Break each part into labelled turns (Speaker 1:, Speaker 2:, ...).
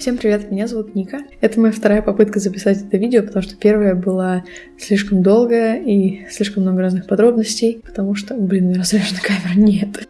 Speaker 1: Всем привет, меня зовут Ника. Это моя вторая попытка записать это видео, потому что первая была слишком долгая и слишком много разных подробностей, потому что, блин, разряжена камера нет.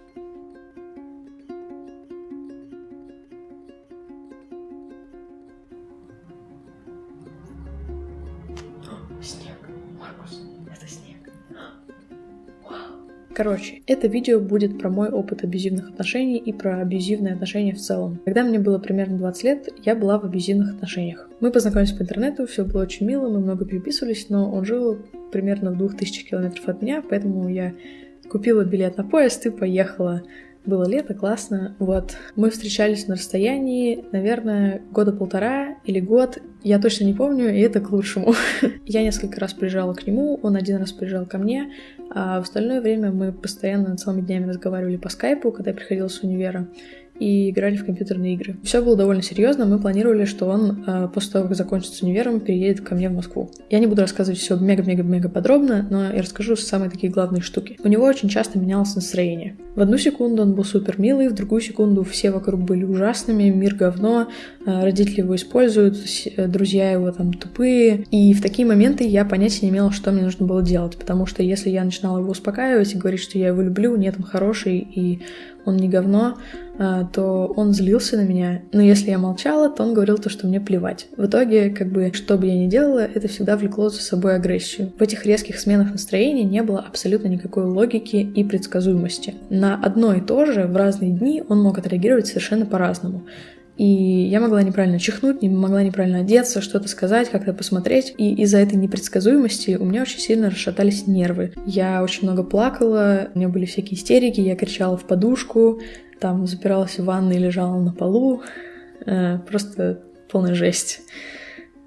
Speaker 1: Короче, это видео будет про мой опыт абьюзивных отношений и про абьюзивные отношения в целом. Когда мне было примерно 20 лет, я была в абьюзивных отношениях. Мы познакомились по интернету, все было очень мило, мы много переписывались, но он жил примерно в 2000 километров от меня, поэтому я купила билет на поезд и поехала было лето, классно. Вот. Мы встречались на расстоянии, наверное, года полтора или год. Я точно не помню, и это к лучшему. я несколько раз приезжала к нему, он один раз приезжал ко мне, а в остальное время мы постоянно целыми днями разговаривали по скайпу, когда я приходила с универа и играли в компьютерные игры. Все было довольно серьезно. Мы планировали, что он э, после того, как закончит с универом, переедет ко мне в Москву. Я не буду рассказывать все мега-мега-мега подробно, но я расскажу самые такие главные штуки. У него очень часто менялось настроение. В одну секунду он был супер милый, в другую секунду все вокруг были ужасными, мир говно, э, родители его используют, э, друзья его там тупые. И в такие моменты я понятия не имела, что мне нужно было делать, потому что если я начинала его успокаивать и говорить, что я его люблю, нет, он хороший и он не говно, а, то он злился на меня. Но если я молчала, то он говорил то, что мне плевать. В итоге, как бы, что бы я ни делала, это всегда влекло за собой агрессию. В этих резких сменах настроения не было абсолютно никакой логики и предсказуемости. На одно и то же в разные дни он мог отреагировать совершенно по-разному. И я могла неправильно чихнуть, не могла неправильно одеться, что-то сказать, как-то посмотреть. И из-за этой непредсказуемости у меня очень сильно расшатались нервы. Я очень много плакала, у меня были всякие истерики, я кричала в подушку, там запиралась в ванной, лежала на полу. Э, просто полная жесть.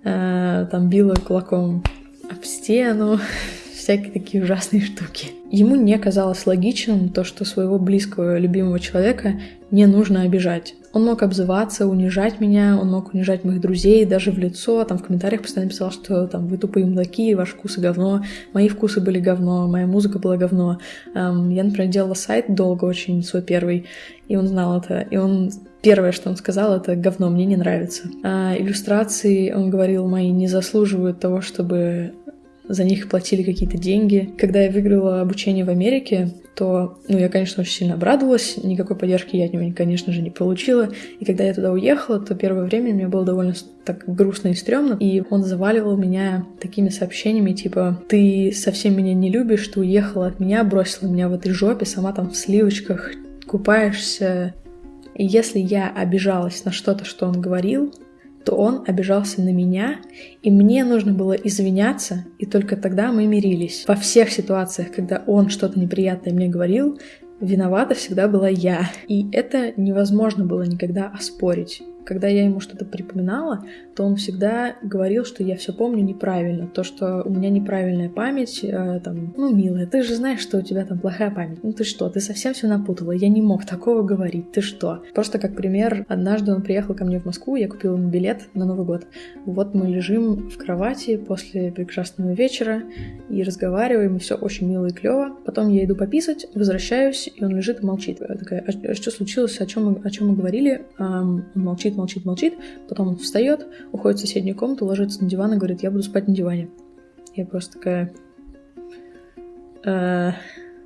Speaker 1: Э, там била кулаком об стену, всякие такие ужасные штуки. Ему не казалось логичным то, что своего близкого, любимого человека не нужно обижать. Он мог обзываться, унижать меня, он мог унижать моих друзей даже в лицо, там в комментариях постоянно писал, что там вы тупые мудаки, ваш вкусы говно, мои вкусы были говно, моя музыка была говно. Эм, я, например, делала сайт долго очень, свой первый, и он знал это, и он Первое, что он сказал, это говно, мне не нравится. А иллюстрации, он говорил, мои не заслуживают того, чтобы за них платили какие-то деньги. Когда я выиграла обучение в Америке, то, ну, я, конечно, очень сильно обрадовалась, никакой поддержки я от него, конечно же, не получила. И когда я туда уехала, то первое время мне было довольно так грустно и стрёмно, и он заваливал меня такими сообщениями, типа, ты совсем меня не любишь, ты уехала от меня, бросила меня в этой жопе, сама там в сливочках купаешься. И если я обижалась на что-то, что он говорил, то он обижался на меня, и мне нужно было извиняться, и только тогда мы мирились. Во всех ситуациях, когда он что-то неприятное мне говорил, виновата всегда была я. И это невозможно было никогда оспорить когда я ему что-то припоминала, то он всегда говорил, что я все помню неправильно, то, что у меня неправильная память, э, там, ну, милая, ты же знаешь, что у тебя там плохая память. Ну ты что, ты совсем все напутала, я не мог такого говорить, ты что? Просто как пример, однажды он приехал ко мне в Москву, я купила ему билет на Новый год. Вот мы лежим в кровати после прекрасного вечера и разговариваем, и все очень мило и клево. Потом я иду пописать, возвращаюсь, и он лежит и молчит. Я такая, а что случилось, о чем мы, о чем мы говорили? Um, он молчит молчит, молчит, молчит. Потом он встает, уходит в соседнюю комнату, ложится на диван и говорит, я буду спать на диване. Я просто такая... Э,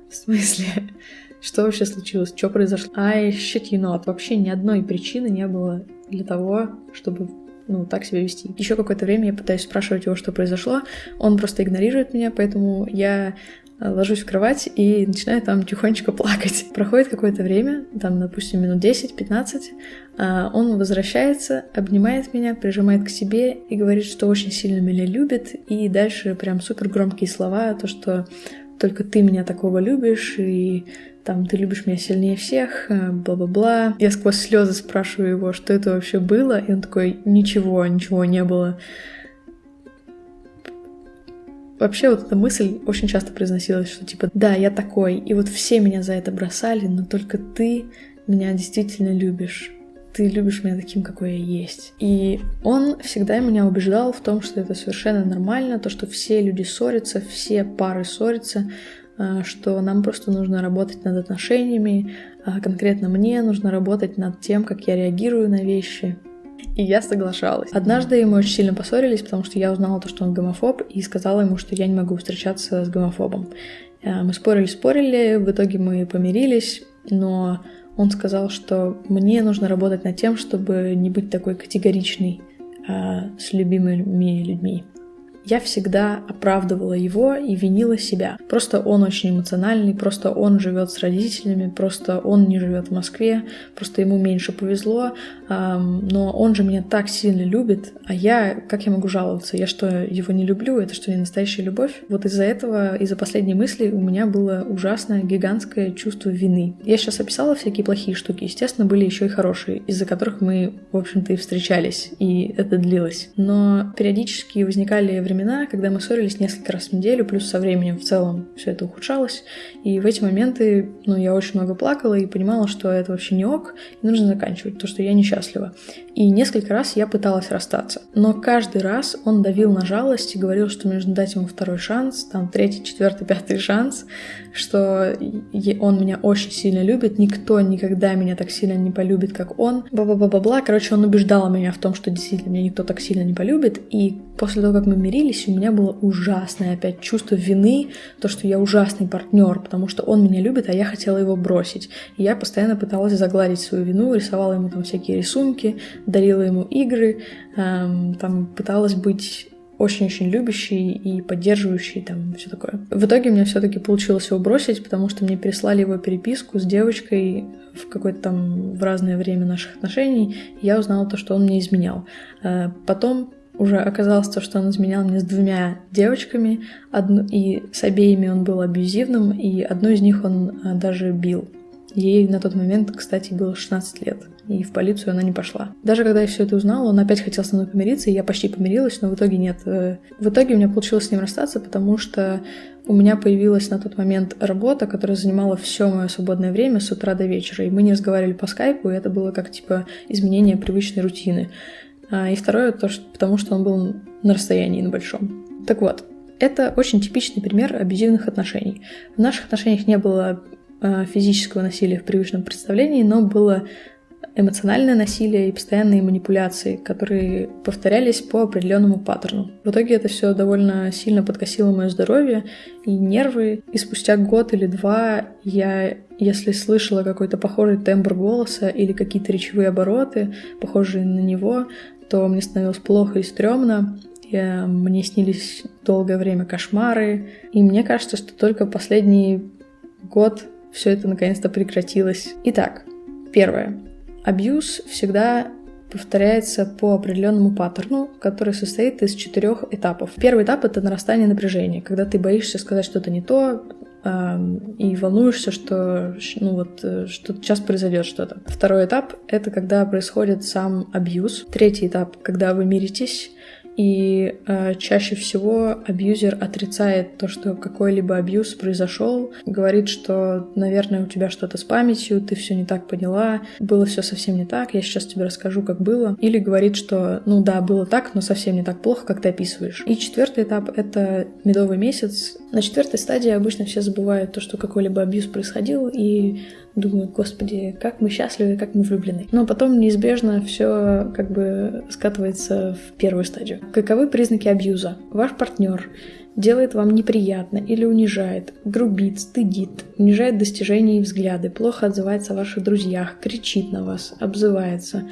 Speaker 1: в смысле? Что вообще случилось? Что произошло? I shit you not. Вообще ни одной причины не было для того, чтобы ну, так себя вести. Еще какое-то время я пытаюсь спрашивать его, что произошло. Он просто игнорирует меня, поэтому я ложусь в кровать и начинаю там тихонечко плакать. Проходит какое-то время, там, допустим, минут 10-15, а, он возвращается, обнимает меня, прижимает к себе и говорит, что очень сильно меня любит, и дальше прям супер громкие слова, то, что только ты меня такого любишь, и там ты любишь меня сильнее всех, э, бла-бла-бла. Я сквозь слезы спрашиваю его, что это вообще было, и он такой, ничего, ничего не было. Вообще вот эта мысль очень часто произносилась, что типа, да, я такой, и вот все меня за это бросали, но только ты меня действительно любишь. Ты любишь меня таким, какой я есть. И он всегда меня убеждал в том, что это совершенно нормально, то, что все люди ссорятся, все пары ссорятся, а, что нам просто нужно работать над отношениями, а конкретно мне нужно работать над тем, как я реагирую на вещи. И я соглашалась. Однажды мы очень сильно поссорились, потому что я узнала то, что он гомофоб, и сказала ему, что я не могу встречаться с гомофобом. Э, мы спорили-спорили, в итоге мы помирились, но он сказал, что мне нужно работать над тем, чтобы не быть такой категоричной э, с любимыми людьми я всегда оправдывала его и винила себя. Просто он очень эмоциональный, просто он живет с родителями, просто он не живет в Москве, просто ему меньше повезло, но он же меня так сильно любит, а я, как я могу жаловаться? Я что, его не люблю? Это что, не настоящая любовь? Вот из-за этого, из-за последней мысли у меня было ужасное, гигантское чувство вины. Я сейчас описала всякие плохие штуки, естественно, были еще и хорошие, из-за которых мы, в общем-то, и встречались, и это длилось. Но периодически возникали времена, времена, когда мы ссорились несколько раз в неделю, плюс со временем в целом все это ухудшалось. И в эти моменты, ну, я очень много плакала и понимала, что это вообще не ок, и нужно заканчивать, то, что я несчастлива. И несколько раз я пыталась расстаться. Но каждый раз он давил на жалость и говорил, что нужно дать ему второй шанс, там третий, четвертый, пятый шанс, что он меня очень сильно любит, никто никогда меня так сильно не полюбит, как он. Бла-бла-бла-бла. Короче, он убеждал меня в том, что действительно меня никто так сильно не полюбит. И после того, как мы мирились, у меня было ужасное опять чувство вины, то, что я ужасный партнер, потому что он меня любит, а я хотела его бросить. И я постоянно пыталась загладить свою вину, рисовала ему там всякие рисунки, дарила ему игры, эм, там пыталась быть очень-очень любящий и поддерживающий, там, все такое. В итоге меня все-таки получилось его бросить, потому что мне прислали его переписку с девочкой в какое-то там в разное время наших отношений, я узнала то, что он мне изменял. Э, потом уже оказалось то, что он изменял мне с двумя девочками, одну, и с обеими он был абьюзивным, и одну из них он э, даже бил. Ей на тот момент, кстати, было 16 лет, и в полицию она не пошла. Даже когда я все это узнала, он опять хотел со мной помириться, и я почти помирилась, но в итоге нет. Э, в итоге у меня получилось с ним расстаться, потому что у меня появилась на тот момент работа, которая занимала все мое свободное время с утра до вечера, и мы не разговаривали по скайпу, и это было как типа изменение привычной рутины. А, и второе, то, что, потому что он был на расстоянии на большом. Так вот, это очень типичный пример абьюзивных отношений. В наших отношениях не было Э, физического насилия в привычном представлении, но было эмоциональное насилие и постоянные манипуляции, которые повторялись по определенному паттерну. В итоге это все довольно сильно подкосило мое здоровье и нервы, и спустя год или два я, если слышала какой-то похожий тембр голоса или какие-то речевые обороты, похожие на него, то мне становилось плохо и стрёмно, и мне снились долгое время кошмары, и мне кажется, что только последний год все это наконец-то прекратилось. Итак, первое. Абьюз всегда повторяется по определенному паттерну, который состоит из четырех этапов. Первый этап это нарастание напряжения, когда ты боишься сказать что-то не то, и волнуешься, что ну вот э, что сейчас произойдет что-то. Второй этап это когда происходит сам абьюз. Третий этап, когда вы миритесь и э, чаще всего абьюзер отрицает то, что какой-либо абьюз произошел, говорит, что, наверное, у тебя что-то с памятью, ты все не так поняла, было все совсем не так, я сейчас тебе расскажу, как было. Или говорит, что, ну да, было так, но совсем не так плохо, как ты описываешь. И четвертый этап — это медовый месяц. На четвертой стадии обычно все забывают то, что какой-либо абьюз происходил, и думаю, господи, как мы счастливы, как мы влюблены. Но потом неизбежно все как бы скатывается в первую стадию. Каковы признаки абьюза? Ваш партнер делает вам неприятно или унижает, грубит, стыдит, унижает достижения и взгляды, плохо отзывается о ваших друзьях, кричит на вас, обзывается,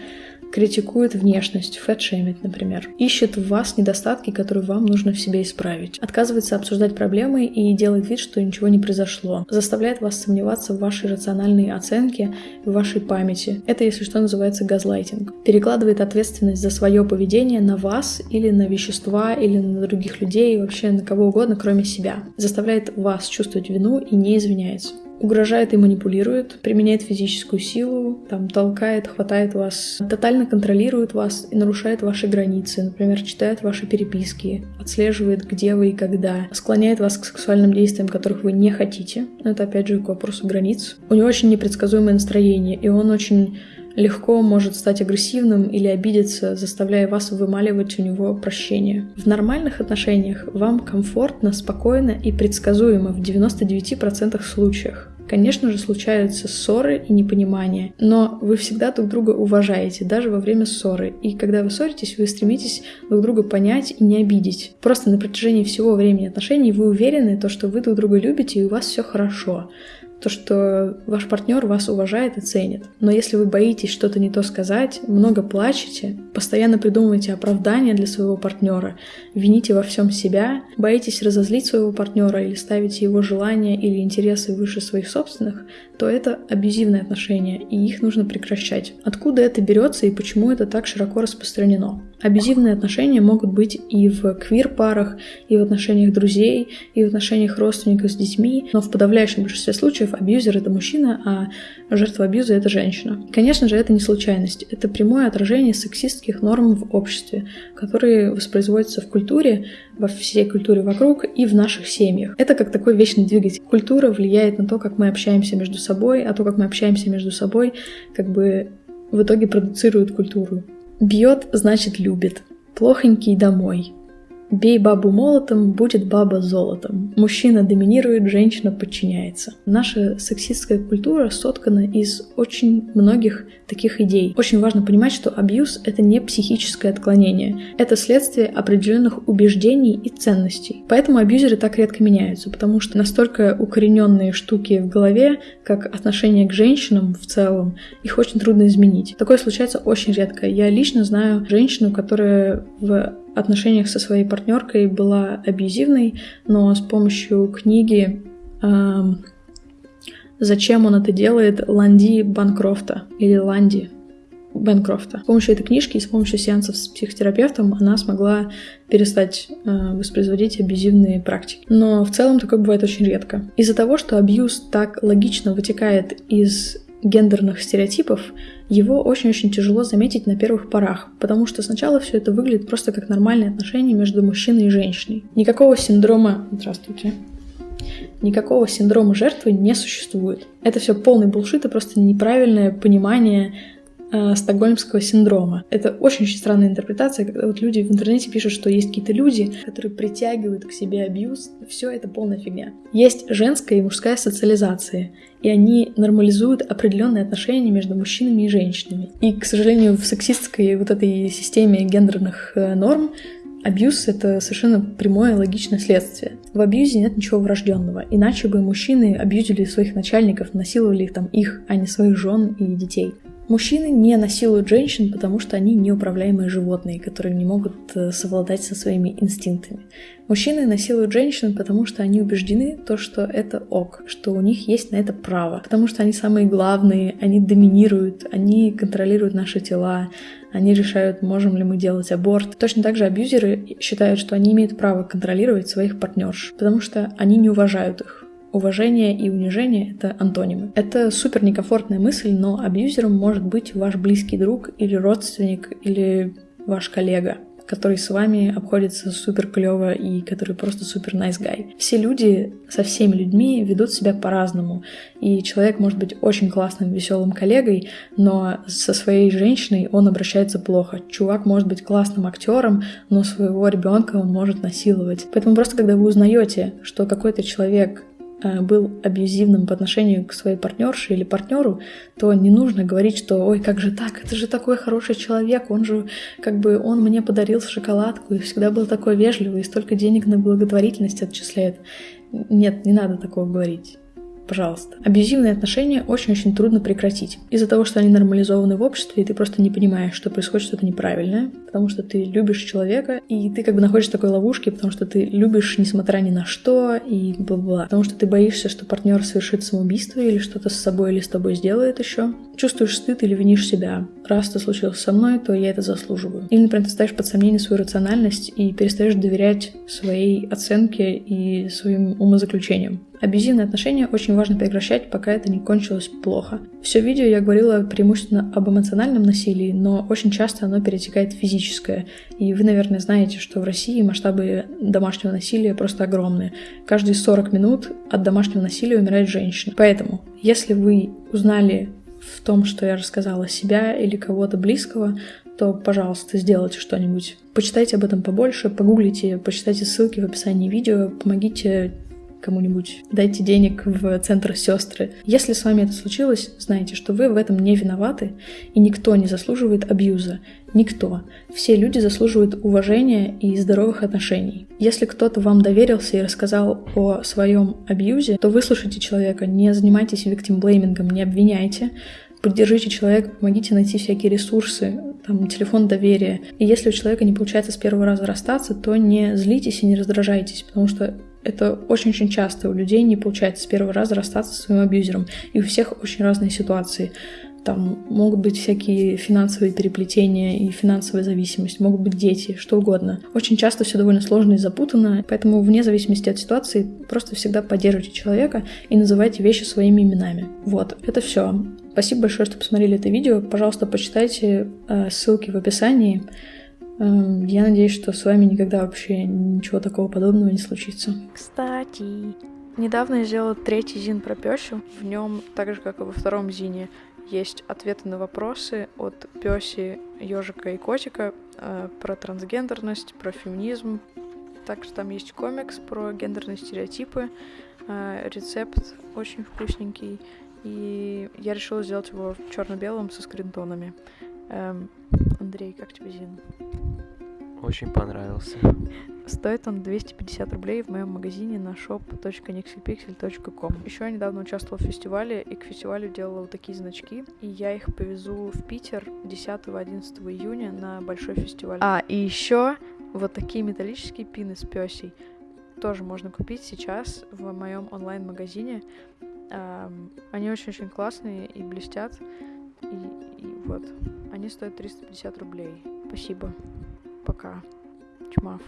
Speaker 1: критикует внешность, фэтшеймит, например, ищет в вас недостатки, которые вам нужно в себе исправить, отказывается обсуждать проблемы и делает вид, что ничего не произошло, заставляет вас сомневаться в вашей рациональной оценке, в вашей памяти. Это, если что, называется газлайтинг. Перекладывает ответственность за свое поведение на вас или на вещества, или на других людей, вообще на кого угодно, кроме себя. Заставляет вас чувствовать вину и не извиняется угрожает и манипулирует, применяет физическую силу, там толкает, хватает вас, тотально контролирует вас и нарушает ваши границы, например, читает ваши переписки, отслеживает, где вы и когда, склоняет вас к сексуальным действиям, которых вы не хотите. Это опять же к вопросу границ. У него очень непредсказуемое настроение, и он очень легко может стать агрессивным или обидеться, заставляя вас вымаливать у него прощение. В нормальных отношениях вам комфортно, спокойно и предсказуемо в 99% случаях. Конечно же, случаются ссоры и непонимания, но вы всегда друг друга уважаете, даже во время ссоры. И когда вы ссоритесь, вы стремитесь друг друга понять и не обидеть. Просто на протяжении всего времени отношений вы уверены, то, что вы друг друга любите и у вас все хорошо то, что ваш партнер вас уважает и ценит. Но если вы боитесь что-то не то сказать, много плачете, постоянно придумываете оправдания для своего партнера, вините во всем себя, боитесь разозлить своего партнера или ставите его желания или интересы выше своих собственных, то это абьюзивные отношения, и их нужно прекращать. Откуда это берется и почему это так широко распространено? Абьюзивные отношения могут быть и в квир-парах, и в отношениях друзей, и в отношениях родственников с детьми, но в подавляющем большинстве случаев абьюзер — это мужчина, а жертва абьюза — это женщина. Конечно же, это не случайность, это прямое отражение сексистских норм в обществе, которые воспроизводятся в культуре, во всей культуре вокруг и в наших семьях. Это как такой вечный двигатель. Культура влияет на то, как мы общаемся между собой, а то, как мы общаемся между собой, как бы в итоге продуцирует культуру. Бьет, значит любит. Плохонький домой. Бей бабу молотом, будет баба золотом. Мужчина доминирует, женщина подчиняется. Наша сексистская культура соткана из очень многих таких идей. Очень важно понимать, что абьюз — это не психическое отклонение. Это следствие определенных убеждений и ценностей. Поэтому абьюзеры так редко меняются, потому что настолько укорененные штуки в голове, как отношение к женщинам в целом, их очень трудно изменить. Такое случается очень редко. Я лично знаю женщину, которая в отношениях со своей партнеркой была абьюзивной, но с помощью книги эм, «Зачем он это делает» Ланди Банкрофта или Ланди Бенкрофта. С помощью этой книжки и с помощью сеансов с психотерапевтом она смогла перестать э, воспроизводить абьюзивные практики. Но в целом такое бывает очень редко. Из-за того, что абьюз так логично вытекает из гендерных стереотипов, его очень-очень тяжело заметить на первых порах, потому что сначала все это выглядит просто как нормальные отношения между мужчиной и женщиной. Никакого синдрома... Здравствуйте. Никакого синдрома жертвы не существует. Это все полный булшит и просто неправильное понимание э, стокгольмского синдрома. Это очень-очень странная интерпретация, когда вот люди в интернете пишут, что есть какие-то люди, которые притягивают к себе абьюз. Все это полная фигня. Есть женская и мужская социализация, и они нормализуют определенные отношения между мужчинами и женщинами. И, к сожалению, в сексистской вот этой системе гендерных э, норм Абьюз — это совершенно прямое логичное следствие. В абьюзе нет ничего врожденного, иначе бы мужчины абьюзили своих начальников, насиловали их там их, а не своих жен и детей. Мужчины не насилуют женщин, потому что они неуправляемые животные, которые не могут э, совладать со своими инстинктами. Мужчины насилуют женщин, потому что они убеждены, то, что это ок, что у них есть на это право, потому что они самые главные, они доминируют, они контролируют наши тела, они решают, можем ли мы делать аборт. Точно так же абьюзеры считают, что они имеют право контролировать своих партнерш, потому что они не уважают их. Уважение и унижение — это антонимы. Это супер некомфортная мысль, но абьюзером может быть ваш близкий друг или родственник или ваш коллега который с вами обходится супер клево и который просто супер nice guy. Все люди со всеми людьми ведут себя по-разному. И человек может быть очень классным, веселым коллегой, но со своей женщиной он обращается плохо. Чувак может быть классным актером, но своего ребенка он может насиловать. Поэтому просто когда вы узнаете, что какой-то человек был абьюзивным по отношению к своей партнерше или партнеру, то не нужно говорить, что ой, как же так, это же такой хороший человек, он же как бы он мне подарил шоколадку и всегда был такой вежливый и столько денег на благотворительность отчисляет. Нет, не надо такого говорить пожалуйста. Абьюзивные отношения очень-очень трудно прекратить. Из-за того, что они нормализованы в обществе, и ты просто не понимаешь, что происходит что-то неправильное, потому что ты любишь человека, и ты как бы находишься в такой ловушке, потому что ты любишь несмотря ни на что, и бла-бла. Потому что ты боишься, что партнер совершит самоубийство или что-то с собой или с тобой сделает еще. Чувствуешь стыд или винишь себя. Раз это случилось со мной, то я это заслуживаю. Или, например, ты ставишь под сомнение свою рациональность и перестаешь доверять своей оценке и своим умозаключениям. Абьюзивные отношения очень важно прекращать, пока это не кончилось плохо. Все видео я говорила преимущественно об эмоциональном насилии, но очень часто оно перетекает в физическое. И вы, наверное, знаете, что в России масштабы домашнего насилия просто огромные. Каждые 40 минут от домашнего насилия умирает женщина. Поэтому, если вы узнали в том, что я рассказала себя или кого-то близкого, то, пожалуйста, сделайте что-нибудь. Почитайте об этом побольше, погуглите, почитайте ссылки в описании видео, помогите кому-нибудь, дайте денег в центр сестры. Если с вами это случилось, знайте, что вы в этом не виноваты, и никто не заслуживает абьюза. Никто. Все люди заслуживают уважения и здоровых отношений. Если кто-то вам доверился и рассказал о своем абьюзе, то выслушайте человека, не занимайтесь виктимблеймингом, не обвиняйте, поддержите человека, помогите найти всякие ресурсы, там, телефон доверия. И если у человека не получается с первого раза расстаться, то не злитесь и не раздражайтесь, потому что это очень-очень часто у людей не получается с первого раза расстаться со своим абьюзером. И у всех очень разные ситуации. Там могут быть всякие финансовые переплетения и финансовая зависимость, могут быть дети, что угодно. Очень часто все довольно сложно и запутанно, поэтому вне зависимости от ситуации просто всегда поддерживайте человека и называйте вещи своими именами. Вот, это все. Спасибо большое, что посмотрели это видео. Пожалуйста, почитайте э, ссылки в описании. Э, я надеюсь, что с вами никогда вообще ничего такого подобного не случится.
Speaker 2: Кстати, недавно я сделала третий зин про Пёсю. В нем, так же как и во втором зине, есть ответы на вопросы от Пёси, ежика и котика э, про трансгендерность, про феминизм. Также там есть комикс про гендерные стереотипы, э, рецепт очень вкусненький. И я решила сделать его в черно-белом со скринтонами. Эм, Андрей, как тебе Зин?
Speaker 3: Очень понравился.
Speaker 2: Стоит он 250 рублей в моем магазине на shop.nixelpixel.com. Еще я недавно участвовала в фестивале, и к фестивалю делала вот такие значки, и я их повезу в Питер 10-11 июня на большой фестиваль. А, и еще вот такие металлические пины с пёсей тоже можно купить сейчас в моем онлайн-магазине. Эм, они очень-очень классные и блестят. И, и вот, они стоят 350 рублей. Спасибо. Пока. Чмав.